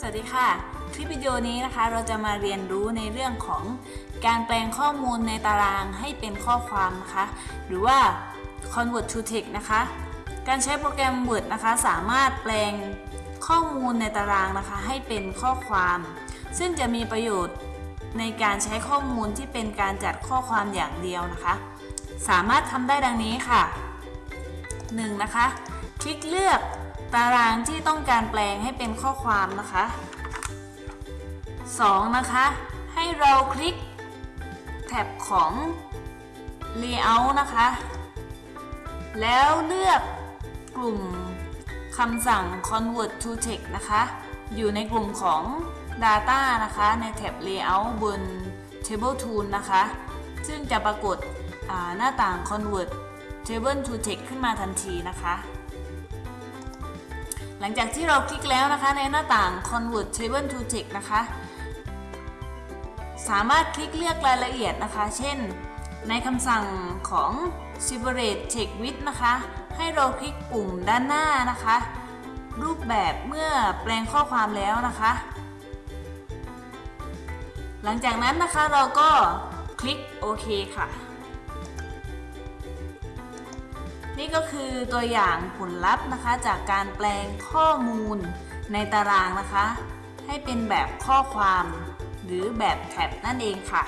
สวัสดีค่ะ คลิปวิดีโอนี้นะคะ เราจะมาเรียนรู้ในเรื่องของการแปลงข้อมูลในตารางให้เป็นข้อความนะคะ หรือว่า convert to text นะคะ การใช้โปรแกรม Word นะคะ สามารถแปลงข้อมูลในตารางนะคะ ให้เป็นข้อความ ซึ่งจะมีประโยชน์ในการใช้ข้อมูลที่เป็นการจัดข้อความอย่างเดียวนะคะ สามารถทำได้ดังนี้ค่ะ 1. นะคะ คลิกเลือก ตารางที่ต้องการแปลงให้เป็นข้อความนะคะ 2. นะคะ ให้เราคลิกแท็บของ Layout นะคะ แล้วเลือกกลุ่มคำสั่ง convert to text นะคะ อยู่ในกลุ่มของ data นะคะ ในแท็บ layout บน table tool นะคะ ซึ่งจะปรากฏหน้าต่าง convert table to text ขึ้นมาทันทีนะคะ หลังจากที่เราคลิกแล้วนะคะในหน้าต่าง convert table to text นะคะ สามารถคลิกเลือกรายละเอียดนะคะ เช่น ในคำสั่งของ separate text width นะคะ ให้เราคลิกปุ่มด้านหน้านะคะ รูปแบบเมื่อแปลงข้อความแล้วนะคะ หลังจากนั้นนะคะเราก็คลิกโอเคค่ะ นี่ก็คือตัวอย่างผลลัพธ์นะคะจากการแปลงข้อมูลในตารางนะคะ ให้เป็นแบบข้อความหรือแบบแท็บนั่นเองค่ะ